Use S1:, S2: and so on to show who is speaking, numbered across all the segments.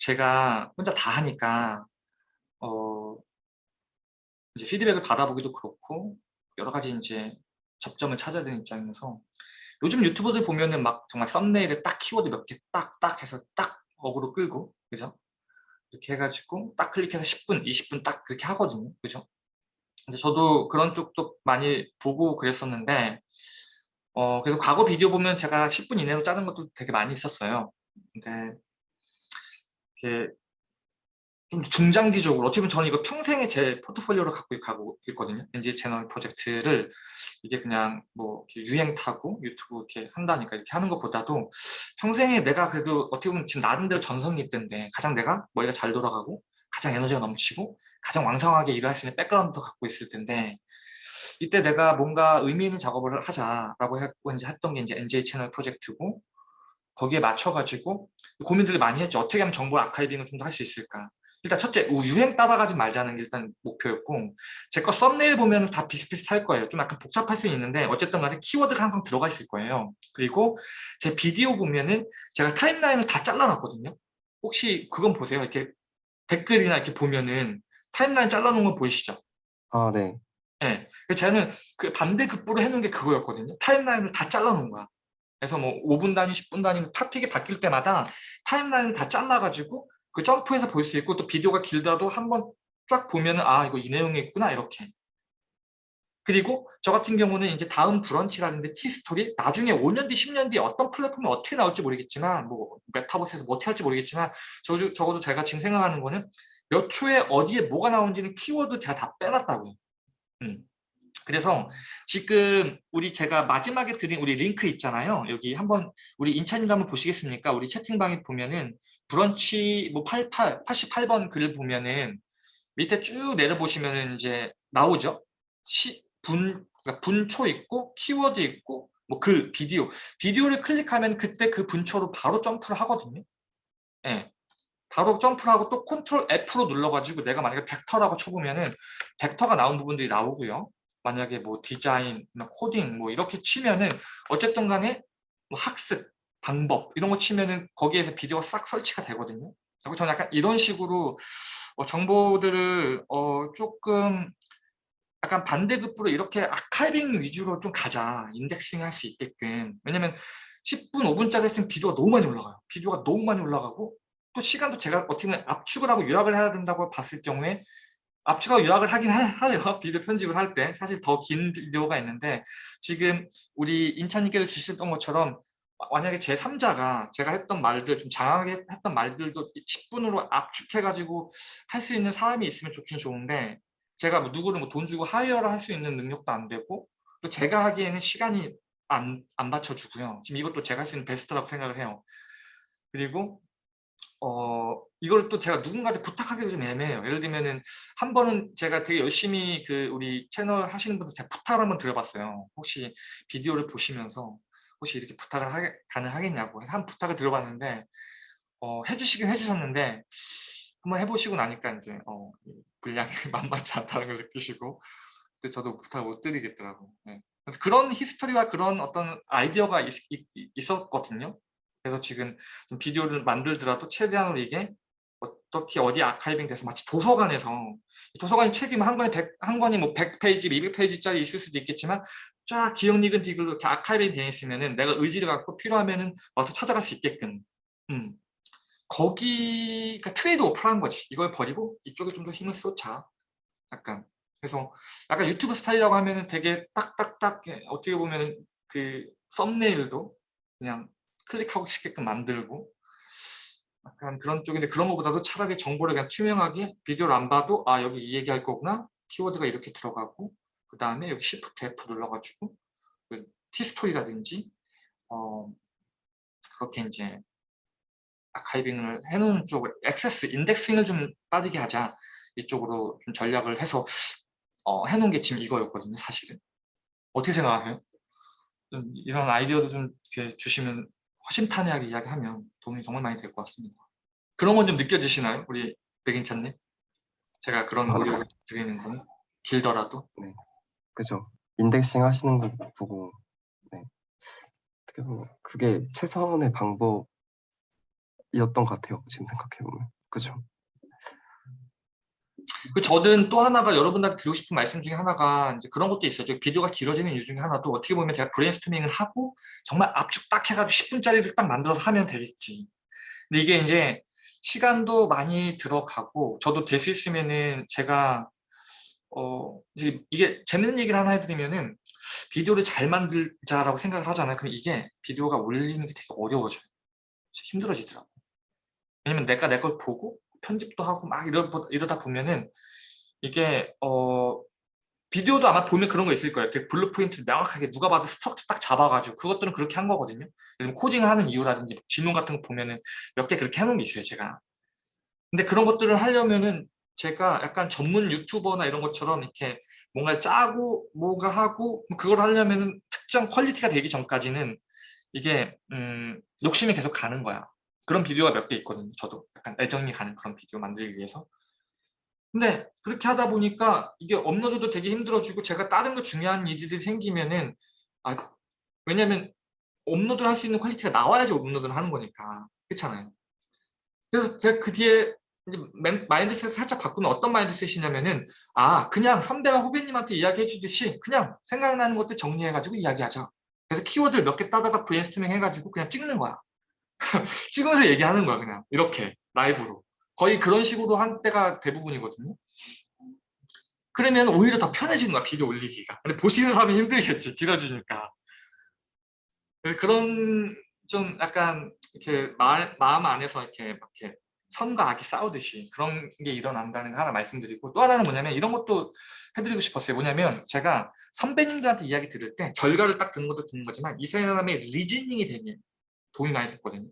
S1: 제가 혼자 다 하니까 어 이제 피드백을 받아보기도 그렇고 여러 가지 이제 접점을 찾아야 되는 입장이어서 요즘 유튜버들 보면은 막 정말 썸네일에 딱 키워드 몇개딱딱 해서 딱 어그로 끌고 그죠? 이렇게 해가지고 딱 클릭해서 10분, 20분 딱 그렇게 하거든요. 그죠? 근데 저도 그런 쪽도 많이 보고 그랬었는데 어 그래서 과거 비디오 보면 제가 10분 이내로 짜는 것도 되게 많이 있었어요. 근데 좀 중장기적으로 어떻게 보면 저는 이거 평생의 제 포트폴리오로 갖고 가고 있거든요. NG 채널 프로젝트를 이게 그냥 뭐 유행 타고 유튜브 이렇게 한다니까 이렇게 하는 것보다도 평생에 내가 그래도 어떻게 보면 지금 나름대로 전성기 때인데 가장 내가 머리가 잘 돌아가고 가장 에너지가 넘치고 가장 왕성하게 일을 할 수 있는 백그라운드도 갖고 있을 텐데 이때 내가 뭔가 의미 있는 작업을 하자라고 했고 이제 했던 게 이제 NJ 채널 프로젝트고 거기에 맞춰가지고 고민들을 많이 했죠. 어떻게 하면 정보 아카이빙을 좀 더 할 수 있을까? 일단 첫째 유행 따라가지 말자는 게 일단 목표였고 제 거 썸네일 보면 다 비슷비슷할 거예요. 좀 약간 복잡할 수 있는데 어쨌든 간에 키워드가 항상 들어가 있을 거예요. 그리고 제 비디오 보면은 제가 타임라인을 다 잘라놨거든요. 혹시 그건 보세요. 이렇게 댓글이나 이렇게 보면은 타임라인 잘라놓은 거 보이시죠?
S2: 아, 네.
S1: 네. 저는 그 반대급부로 해놓은 게 그거였거든요. 타임라인을 다 잘라놓은 거야. 그래서 뭐 5분 단위, 10분 단위 topic이 바뀔 때마다 타임라인을 다 잘라가지고 그 점프해서 볼 수 있고 또 비디오가 길더라도 한번 쫙 보면 은 아 이거 이 내용이 있구나 이렇게 그리고 저 같은 경우는 이제 다음 브런치라든지 티스토리 나중에 5년 뒤 10년 뒤 어떤 플랫폼이 어떻게 나올지 모르겠지만 뭐 메타버스에서 뭐 어떻게 할지 모르겠지만 저, 적어도 제가 지금 생각하는 거는 몇 초에 어디에 뭐가 나오는지는 키워드 제가 다 빼놨다고요 음. 그래서 지금 우리 제가 마지막에 드린 우리 링크 있잖아요. 여기 한번 우리 인찬님도 한번 보시겠습니까? 우리 채팅방에 보면은 브런치 뭐 88, 88번 글을 보면은 밑에 쭉 내려보시면은 이제 나오죠. 시, 분, 그러니까 분초 있고 키워드 있고 뭐 글, 비디오. 비디오를 클릭하면 그때 그 분초로 바로 점프를 하거든요. 예. 네. 바로 점프를 하고 또 Control F로 눌러가지고 내가 만약에 벡터라고 쳐보면은 벡터가 나온 부분들이 나오고요. 만약에 뭐 디자인, 코딩 뭐 이렇게 치면은 어쨌든 간에 뭐 학습, 방법 이런 거 치면은 거기에서 비디오가 싹 설치가 되거든요. 그리고 저는 약간 이런 식으로 어, 정보들을 어, 조금 약간 반대급부로 이렇게 아카이빙 위주로 좀 가자. 인덱싱 할 수 있게끔. 왜냐면 10분, 5분짜리 했으면 비디오가 너무 많이 올라가요. 비디오가 너무 많이 올라가고 또 시간도 제가 어떻게 보면 압축을 하고 요약을 해야 된다고 봤을 경우에 압축하고 요약을 하긴 해요 비디오 편집을 할 때 사실 더 긴 비디오가 있는데 지금 우리 인찬님께서 주셨던 것처럼 만약에 제 3자가 제가 했던 말들 좀 장황하게 했던 말들도 10분으로 압축해가지고 할 수 있는 사람이 있으면 좋긴 좋은데 제가 뭐 누구를 뭐 돈 주고 hire를 할 수 있는 능력도 안 되고 또 제가 하기에는 시간이 안, 안 받쳐주고요. 지금 이것도 제가 할 수 있는 베스트라고 생각을 해요. 그리고 어 이걸 또 제가 누군가한테 부탁하기도 좀 애매해요. 예를 들면은 한 번은 제가 되게 열심히 그 우리 채널 하시는 분들 제가 부탁을 한번 드려봤어요. 혹시 비디오를 보시면서 혹시 이렇게 부탁을 하 가능하겠냐고 한 부탁을 드려봤는데 어, 해주시긴 해주셨는데 한번 해보시고 나니까 이제 어, 분량이 만만치 않다는 걸 느끼시고 근데 저도 부탁을 못 드리겠더라고요. 네. 그런 history와 그런 어떤 아이디어가 있, 있, 었거든요 그래서 지금 좀 비디오를 만들더라도 최대한으로 이게 어떻게 어디 archiving 돼서 마치 도서관에서 도서관이 책이 한 권에 100, 한 권이 뭐 100페이지, 200페이지짜리 있을 수도 있겠지만 쫙 기역 니은 디귿으로 이렇게 archiving 되어 있으면은 내가 의지를 갖고 필요하면은 와서 찾아갈 수 있게끔. 음. 거기가 trade-off라는 거지. 이걸 버리고 이쪽에 좀 더 힘을 쏟자. 약간. 그래서 약간 유튜브 스타일이라고 하면은 되게 딱딱딱 어떻게 보면은 그 썸네일도 그냥 클릭하고 싶게끔 만들고 약간 그런 쪽인데 그런 것보다도 차라리 정보를 그냥 투명하게 비디오를 안 봐도 아 여기 이 얘기할 거구나. 키워드가 이렇게 들어가고 그 다음에 여기 Shift F 눌러가지고 그 티스토리라든지 어 그렇게 이제 아카이빙을 해놓은 쪽을 액세스 인덱싱을 좀 빠르게 하자. 이쪽으로 좀 전략을 해서 어, 해놓은 게 지금 이거였거든요 사실은. 어떻게 생각하세요? 이런 아이디어도 좀 주시면 허심탄회하게 이야기하면 도움이 정말 많이 될 것 같습니다. 그런 건 좀 느껴지시나요? 우리 백인찬님? 제가 그런 아, 노력을 드리는 건 길더라도?
S2: 네, 그죠. 인덱싱 하시는 거 보고 네. 어떻게 보면 그게 최선의 방법일 것 같아요. 지금 생각해 보면 그죠?
S1: 그 저는 또 하나가 여러분들한테 드리고 싶은 말씀 중에 하나가 이제 그런 것도 있어요. 저 비디오가 길어지는 이유 중에 하나도 어떻게 보면 제가 브레인스토밍을 하고 정말 압축 딱 해가지고 10분짜리를 딱 만들어서 하면 되겠지. 근데 이게 이제 시간도 많이 들어가고 저도 될 수 있으면은 제가 어 이제 이게 재밌는 얘기를 하나 해드리면은 비디오를 잘 만들자라고 생각을 하잖아요. 그럼 이게 비디오가 올리는 게 되게 어려워져요. 힘들어지더라고. 왜냐면 내가 내 걸 보고 편집도 하고 막 이러, 이러다 보면은 이게 어 비디오도 아마 보면 그런 거 있을 거예요. 되게 bullet point를 명확하게 누가 봐도 structure 딱 잡아가지고 그것들은 그렇게 한 거거든요. 예를 코딩을 하는 이유라든지 질문 같은 거 보면은 몇 개 그렇게 해놓은 게 있어요, 제가. 근데 그런 것들을 하려면은 제가 약간 전문 유튜버나 이런 것처럼 이렇게 뭔가를 짜고 뭔가 하고 그걸 하려면은 특정 quality가 되기 전까지는 이게 음, 욕심이 계속 가는 거야. 그런 비디오가 몇 개 있거든요. 저도 약간 애정이 가는 그런 비디오 만들기 위해서. 근데 그렇게 하다 보니까 이게 업로드도 되게 힘들어지고 제가 다른 거 중요한 일들이 생기면은 아 왜냐면 업로드를 할 수 있는 quality가 나와야지 업로드를 하는 거니까 그렇잖아요. 그래서 제가 그 뒤에 이제 men- mindset을 살짝 바꾸는 어떤 mindset이냐면은 아 그냥 선배가 후배님한테 이야기해 주듯이 그냥 생각나는 것들 정리해 가지고 이야기하자. 그래서 키워드를 몇 개 따다가 브레인스토밍 해가지고 그냥 찍는 거야. 찍으면서 얘기하는 거야 그냥. 이렇게 라이브로. 거의 그런 식으로 한 때가 대부분이거든요. 그러면 오히려 더 편해지는 거야 비디오 올리기가. 근데 보시는 사람이 힘들겠지 길어지니까. 그런 좀 약간 이렇게 마, 마음 안에서 이렇게 막 이렇게 선과 악이 싸우듯이 그런 게 일어난다는 거 하나 말씀드리고 또 하나는 뭐냐면 이런 것도 해드리고 싶었어요. 뭐냐면 제가 선배님들한테 이야기 들을 때 결과를 딱 듣는 것도 듣는 거지만 이 사람의 리즈닝이 되게 도움이 많이 됐거든요.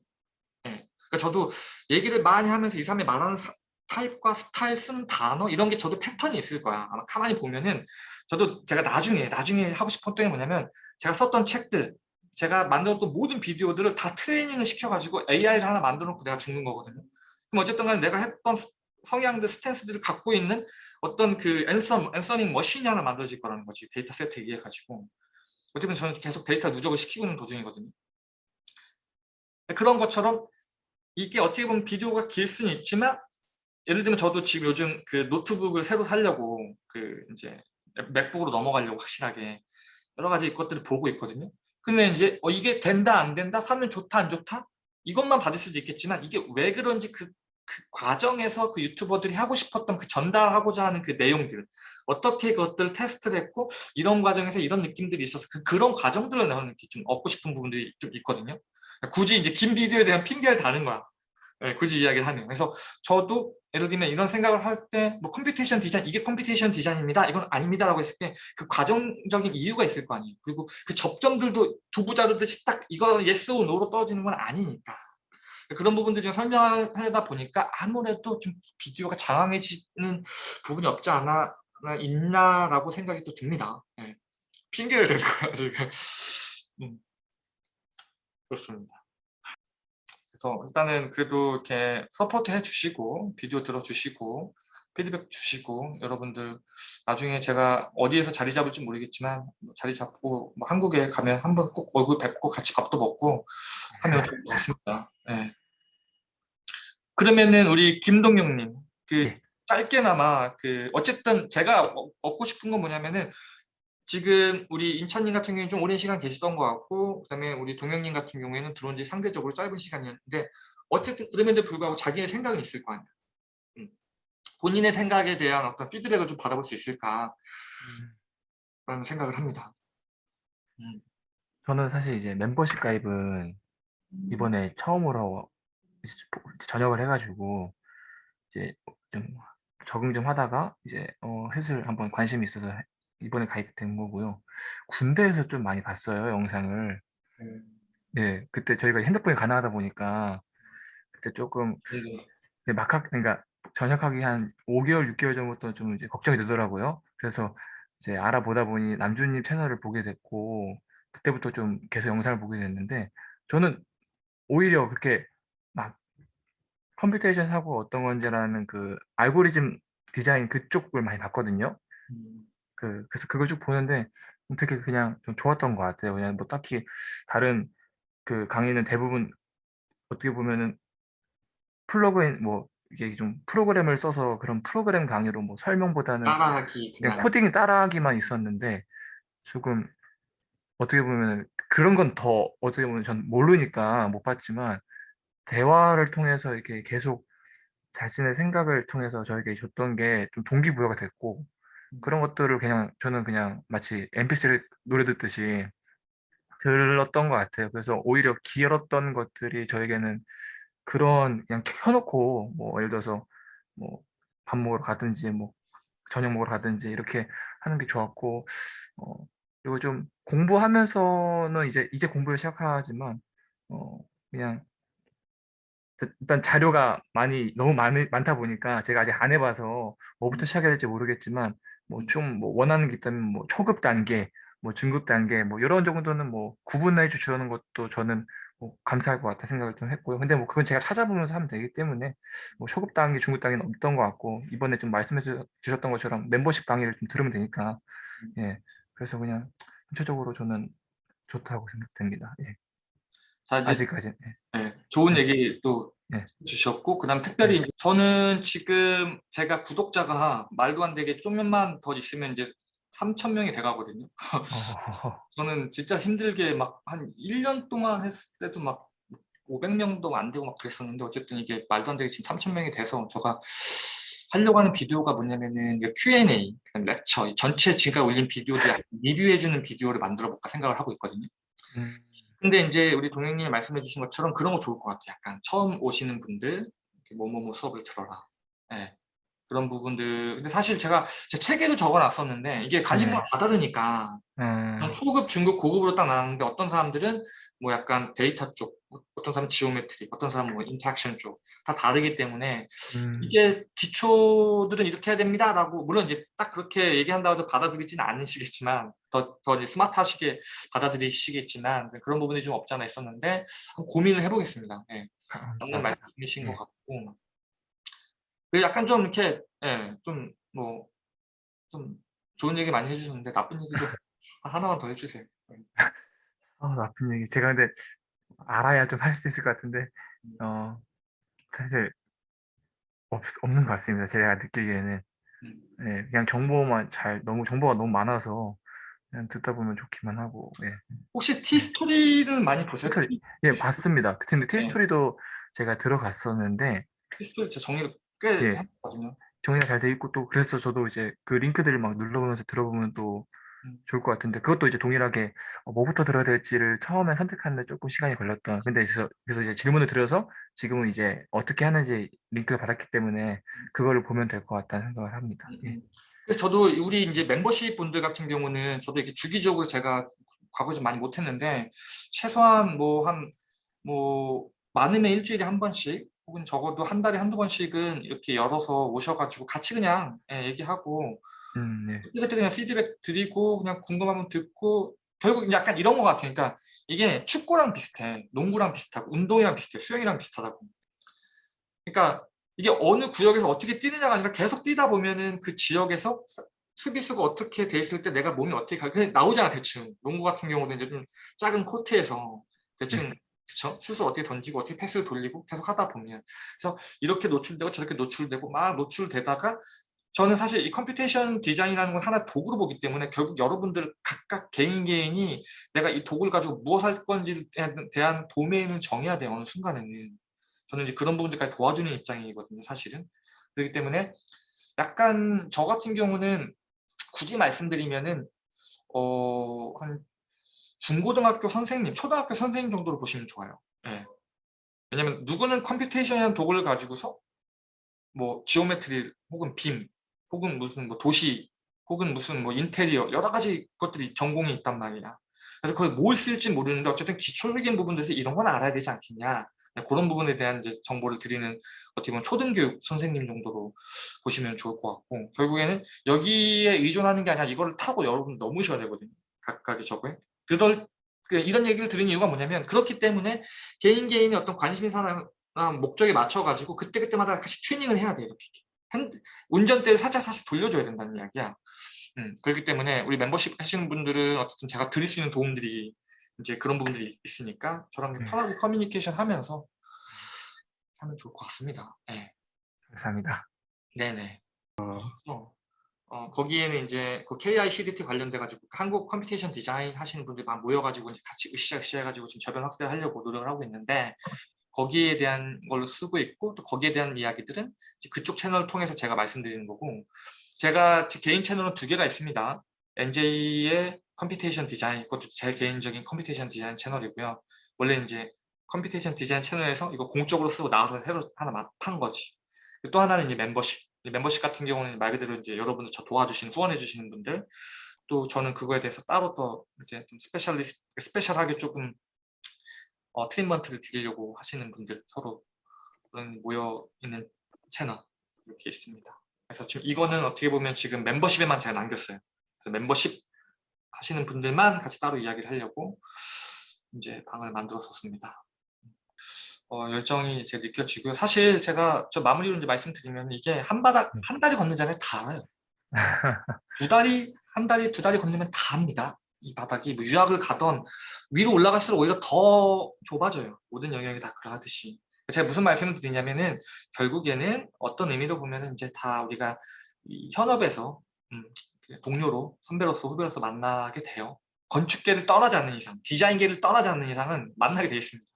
S1: 예. 그러니까 저도 얘기를 많이 하면서 이 사람이 말하는 사- 타입과 스타일 쓰는 단어 이런 게 저도 패턴이 있을 거야. 아마 가만히 보면은 저도 제가 나중에 나중에 하고 싶었던 게 뭐냐면 제가 썼던 책들 제가 만들었던 모든 비디오들을 다 트레이닝을 시켜가지고 AI를 하나 만들어 놓고 내가 죽는 거거든요. 그럼 어쨌든 간에 내가 했던 스- 성향들 stance들을 갖고 있는 어떤 그 answer, answering machine이 하나 만들어질 거라는 거지 데이터 세트에 의해 가지고 어쨌든 저는 계속 데이터 누적을 시키고 있는 도중이거든요. 그런 것처럼 이게 어떻게 보면 비디오가 길 수는 있지만 예를 들면 저도 지금 요즘 그 노트북을 새로 살려고 그 이제 맥북으로 넘어가려고 확실하게 여러 가지 것들을 보고 있거든요. 근데 이제 어 이게 된다 안 된다 사면 좋다 안 좋다 이것만 받을 수도 있겠지만 이게 왜 그런지 그, 그 과정에서 그 유튜버들이 하고 싶었던 그 전달하고자 하는 그 내용들 어떻게 그것들을 테스트를 했고 이런 과정에서 이런 느낌들이 있어서 그, 그런 과정들을 나는 좀 얻고 싶은 부분들이 좀 있거든요. 굳이 이제 긴 비디오에 대한 핑계를 다는 거야. 예, 굳이 이야기를 하면. 그래서 저도 예를 들면 이런 생각을 할 때 뭐 computation 디자인, 이게 computation 디자인입니다. 이건 아닙니다라고 했을 때 그 과정적인 이유가 있을 거 아니에요. 그리고 그 접점들도 두부 자르듯이 딱 이거 yes or no로 떨어지는 건 아니니까. 그런 부분들 좀 설명하다 보니까 아무래도 좀 비디오가 장황해지는 부분이 없지 않아 있나라고 생각이 또 듭니다. 예. 핑계를 대는 거야 지금. 음. 그렇습니다. 그래서 일단은 그래도 이렇게 support 해주시고 비디오 들어주시고 피드백 주시고 여러분들 나중에 제가 어디에서 자리 잡을지 모르겠지만 뭐 자리 잡고 뭐 한국에 가면 한번 꼭 얼굴 뵙고 같이 밥도 먹고 하면 같습니다. 네. 그러면은 우리 김동영님 그
S3: 네.
S1: 짧게나마 그 어쨌든 제가 어- 얻고 싶은 건 뭐냐면은 지금 우리 임찬님 같은 경우에는 좀 오랜 시간 계셨던 것 같고 그다음에 우리 동영님 같은 경우에는 들어온 지 상대적으로 짧은 시간이었는데 어쨌든 그럼에도 불구하고 자기의 생각은 있을 거 아니야. 음. 본인의 생각에 대한 어떤 피드백을 좀 받아볼 수 있을까 라는 생각을 합니다.
S3: 저는 사실 이제 멤버십 가입은 이번에 처음으로 전역을 해가지고 이제 좀 적응 좀 하다가 이제 어, 슬슬 한번 관심이 있어서 해- 이번에 가입된 거고요. 군대에서 좀 많이 봤어요 영상을.
S1: 음.
S3: 네, 그때 저희가 핸드폰이 가능하다 보니까 그때 조금
S1: 네.
S3: 네, 막학 그러니까 전역하기 한 5개월, 6개월 전부터 좀 이제 걱정이 되더라고요. 그래서 이제 알아보다 보니 남준님 채널을 보게 됐고 그때부터 좀 계속 영상을 보게 됐는데 저는 오히려 그렇게 막 computation 사고 어떤 건지라는 그 알고리즘 디자인 그쪽을 많이 봤거든요.
S1: 음.
S3: 그 그래서 그걸 쭉 보는데 되게 그냥 좀 좋았던 것 같아요. 그냥 뭐 딱히 다른 그 강의는 대부분 어떻게 보면은 플러그인 뭐 이게 좀 프로그램을 써서 그런 프로그램 강의로 뭐 설명보다는
S1: 따라하기
S3: 그냥 코딩 따라하기만 있었는데 조금 어떻게 보면 그런 건 더 어떻게 보면 전 모르니까 못 봤지만 대화를 통해서 이렇게 계속 자신의 생각을 통해서 저에게 줬던 게 좀 동기부여가 됐고 그런 것들을 그냥 저는 그냥 마치 mp3 노래 듣듯이 들었던 것 같아요. 그래서 오히려 길었던 것들이 저에게는 그런 그냥 켜놓고 뭐 예를 들어서 뭐 밥 먹으러 가든지 뭐 저녁 먹으러 가든지 이렇게 하는 게 좋았고 어 그리고 좀 공부하면서는 이제 이제 공부를 시작하지만 어 그냥 일- 일단 자료가 많이 너무 많, 많다 보니까 제가 아직 안 해봐서 뭐부터 시작해야 될지 모르겠지만 뭐좀 뭐 원하는 게 있다면 뭐 초급 단계 뭐 중급 단계 뭐 이런 정도는 뭐 구분해 주시는 것도 저는 뭐 감사할 것 같다 생각을 좀 했고요. 근데 뭐 그건 제가 찾아보면서 하면 되기 때문에 뭐 초급 단계, 중급 단계는 없던 것 같고 이번에 좀 말씀해 주- 주셨던 것처럼 멤버십 강의를 좀 들으면 되니까 예 그래서 그냥 전체적으로 저는 좋다고 생각됩니다. 예. 아직까지 예.
S1: 네, 좋은 얘기 또
S3: 네.
S1: 주셨고 그다음 특별히 이제 저는 지금 제가 구독자가 말도 안 되게 좀만 더 있으면 이제 3천 명이 돼가거든요.
S3: 어,
S1: 저는 진짜 힘들게 막 한 1년 동안 했을 때도 막 500명도 안 되고 막 그랬었는데 어쨌든 이게 말도 안 되게 지금 3천 명이 돼서 제가 하려고 하는 비디오가 뭐냐면은 Q&A, 렉처, 이 전체 제가 올린 비디오들 리뷰해주는 비디오를 만들어 볼까 생각을 하고 있거든요.
S3: 음,
S1: 근데 이제 우리 동행님이 말씀해 주신 것처럼 그런 거 좋을 것 같아요. 약간 처음 오시는 분들 뭐뭐뭐 수업을 들어라. 예. 그런 부분들. 근데 사실 제가 제 책에도 적어놨었는데 이게 관심사가
S3: 네.
S1: 다 다르니까
S3: 음,
S1: 그냥 초급, 중급, 고급으로 딱 나눴는데 어떤 사람들은 뭐 약간 데이터 쪽, 어떤 사람은 geometry, 어떤 사람은 뭐 interaction 쪽 다 다르기 때문에
S3: 음,
S1: 이게 기초들은 이렇게 해야 됩니다 라고 물론 이제 딱 그렇게 얘기한다고 해도 받아들이지는 않으시겠지만 더, 더 이제 스마트하시게 받아들이시겠지만 그런 부분이 좀 없지 않아 있었는데 고민을 해보겠습니다. 예. 맞는. 말씀이신
S3: 예.
S1: 것 같고 그 약간 좀 이렇게 예, 좀 뭐 좀 좋은 얘기 많이 해주셨는데 나쁜 얘기도 하나만 더 해주세요. 예.
S3: 아, 나쁜 얘기. 제가 근데 알아야 좀 할 수 있을 것 같은데, 어, 사실 없, 없는 것 같습니다. 제가 느끼기에는.
S1: 음.
S3: 네, 그냥 정보만 잘, 너무, 정보가 너무 많아서 그냥 듣다 보면 좋기만 하고, 예.
S1: 혹시 티스토리는 많이 보세요?
S3: 티스토리, 예, 봤습니다. 근데 티스토리도 제가 들어갔었는데,
S1: 티스토리 제 정리를 꽤
S3: 예.
S1: 했거든요.
S3: 정리가 잘 돼 있고 또 그래서 저도 이제 그 링크들을 막 눌러보면서 들어보면 또
S1: 음.
S3: 좋을 것 같은데 그것도 이제 동일하게 어, 뭐부터 들어야 될지를 처음에 선택하는데 조금 시간이 걸렸던 근데 그래서, 그래서 이제 질문을 드려서 지금은 이제 어떻게 하는지 링크를 받았기 때문에 그거를 보면 될 것 같다는 생각을 합니다. 예.
S1: 음. 그래서 저도 우리 이제 멤버십 분들 같은 경우는 저도 이렇게 주기적으로 제가 과거 좀 많이 못했는데 최소한 뭐 한뭐 많으면 일주일에 한 번씩 혹은 적어도 한 달에 한두 번씩은 이렇게 열어서 오셔가지고 같이 그냥 예, 얘기하고
S3: 음, 네.
S1: 그때 그냥 피드백 드리고 그냥 궁금하면 듣고 결국 약간 이런 것 같아요. 그러니까 이게 축구랑 비슷해, 농구랑 비슷하고 운동이랑 비슷해, 수영이랑 비슷하다고. 그러니까 이게 어느 구역에서 어떻게 뛰느냐가 아니라 계속 뛰다 보면은 그 지역에서 수비수가 어떻게 돼 있을 때 내가 몸이 어떻게 가 그냥 나오잖아 대충. 농구 같은 경우도 이제 좀 작은 코트에서 대충 그쵸? 슛을 어떻게 던지고 어떻게 패스를 돌리고 계속 하다 보면. 그래서 이렇게 노출되고 저렇게 노출되고 막 노출되다가 저는 사실 이 computation 디자인이라는 건 하나 도구로 보기 때문에 결국 여러분들 각각 개인 개인이 내가 이 도구를 가지고 무엇 할 건지에 대한 도메인을 정해야 돼요 어느 순간에는. 저는 이제 그런 부분들까지 도와주는 입장이거든요 사실은. 그렇기 때문에 약간 저 같은 경우는 굳이 말씀드리면은 어 한 중고등학교 선생님, 초등학교 선생님 정도로 보시면 좋아요. 예. 왜냐면 누구는 computation이라는 도구를 가지고서 뭐 geometry 혹은 BIM 혹은 무슨 뭐 도시 혹은 무슨 뭐 인테리어 여러 가지 것들이 전공이 있단 말이야. 그래서 그걸 뭘 쓸지 모르는데 어쨌든 기초적인 부분들에서 이런 건 알아야 되지 않겠냐. 네, 그런 부분에 대한 이제 정보를 드리는 어떻게 보면 초등교육 선생님 정도로 보시면 좋을 것 같고 결국에는 여기에 의존하는 게 아니라 이거를 타고 여러분 넘으셔야 되거든요. 각각의 저거에. 그럴 그 이런 얘기를 들은 이유가 뭐냐면 그렇기 때문에 개인 개인의 어떤 관심이 사람 목적에 맞춰 가지고 그때 그때마다 같이 튜닝을 해야 돼 이렇게 운전대를 살짝 살짝 돌려줘야 된다는 이야기야. 음, 그렇기 때문에 우리 멤버십 하시는 분들은 어쨌든 제가 드릴 수 있는 도움들이 이제 그런 부분들이 있으니까 저랑
S3: 네.
S1: 편하게 커뮤니케이션 하면서 하면 좋을 것 같습니다. 네.
S3: 감사합니다.
S1: 네네.
S2: 어,
S1: 어, 어, 거기에는 이제 그 KI CDT 관련돼 가지고 한국 computation 디자인 하시는 분들이 막 모여가지고 이제 같이 으쌰으쌰 해가지고 지금 저변 확대하려고 노력을 하고 있는데 거기에 대한 걸로 쓰고 있고 또 거기에 대한 이야기들은 그쪽 채널을 통해서 제가 말씀드리는 거고 제가 제 개인 채널은 두 개가 있습니다. NJ의 computation 디자인 그것도 제 개인적인 computation 디자인 채널이고요. 원래 이제 computation 디자인 채널에서 이거 공적으로 쓰고 나와서 새로 하나 판 거지. 또 하나는 이제 멤버십. 이 멤버십 같은 경우는 말 그대로 이제 여러분들 저 도와주시는 후원해 주시는 분들 또 저는 그거에 대해서 따로 또 이제 좀 specialist special하게 조금 어, treatment를 드리려고 하시는 분들 서로 모여 있는 채널 이렇게 있습니다. 그래서 지금 이거는 어떻게 보면 지금 멤버십에만 제가 남겼어요. 그래서 멤버십 하시는 분들만 같이 따로 이야기를 하려고 이제 방을 만들었었습니다. 어, 열정이 제가 느껴지고요. 사실 제가 저 마무리로 이제 말씀드리면 이게 한 바닥 한 다리 걷는 자리에 다 알아요. 두 다리 한 다리 두 다리 건너면 다 합니다. 이 바닥이 뭐 유학을 가던 위로 올라갈수록 오히려 더 좁아져요. 모든 영역이 다 그러하듯이. 제가 무슨 말씀을 드리냐면은 결국에는 어떤 의미로 보면은 이제 다 우리가 이 현업에서 음, 동료로 선배로서 후배로서 만나게 돼요. 건축계를 떠나지 않는 이상, 디자인계를 떠나지 않는 이상은 만나게 돼 있습니다.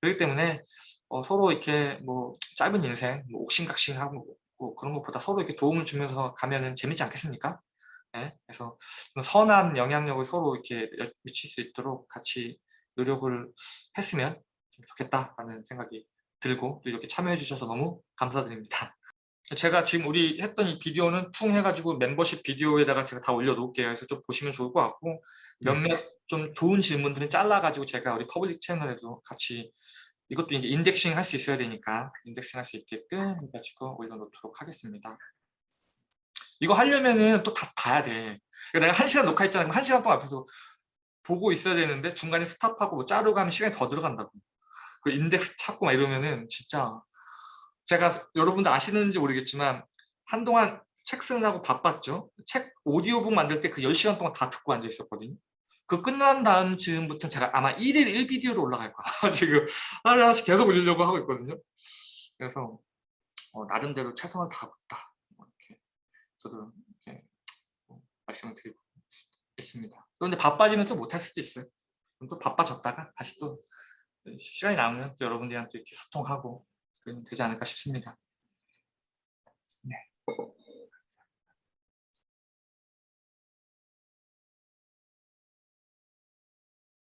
S1: 그렇기 때문에 어, 서로 이렇게 뭐 짧은 인생, 뭐 옥신각신하고 뭐 그런 것보다 서로 이렇게 도움을 주면서 가면은 재밌지 않겠습니까? 네? 그래서 좀 선한 영향력을 서로 이렇게 미칠 수 있도록 같이 노력을 했으면 좀 좋겠다라는 생각이 들고 또 이렇게 참여해 주셔서 너무 감사드립니다. 제가 지금 우리 했던 이 비디오는 퉁 해가지고 멤버십 비디오에다가 제가 다 올려놓을게요. 그래서 좀 보시면 좋을 것 같고 몇몇 좀 좋은 질문들은 잘라가지고 제가 우리 public 채널에도 같이 이것도 이제 indexing 할 수 있어야 되니까 indexing 할 수 있게끔 해가지고 올려놓도록 하겠습니다. 이거 하려면은 또 다 봐야 돼. 그러니까 내가 한 시간 녹화했잖아. 그럼 한 시간 동안 앞에서 보고 있어야 되는데 중간에 stop하고 뭐 자르고 하면 시간이 더 들어간다고. 그 인덱스 찾고 막 이러면은 진짜 제가 여러분들 아시는지 모르겠지만 한동안 책 쓰느라고 바빴죠. 책 오디오북 만들 때 그 10시간 동안 다 듣고 앉아 있었거든요. 그 끝난 다음 즈음부터 제가 아마 1일 1비디오로 올라갈 거야. 지금 하나씩 계속 올리려고 하고 있거든요. 그래서 어, 나름대로 최선을 다하고 있다. 뭐 이렇게 저도 이렇게 뭐 말씀을 드리고 있습니다. 그런데 바빠지면 또 못할 수도 있어요. 또 바빠졌다가 다시 또 시간이 남으면 또 여러분들이랑 또 이렇게 소통하고 되지 않을까 싶습니다. 네.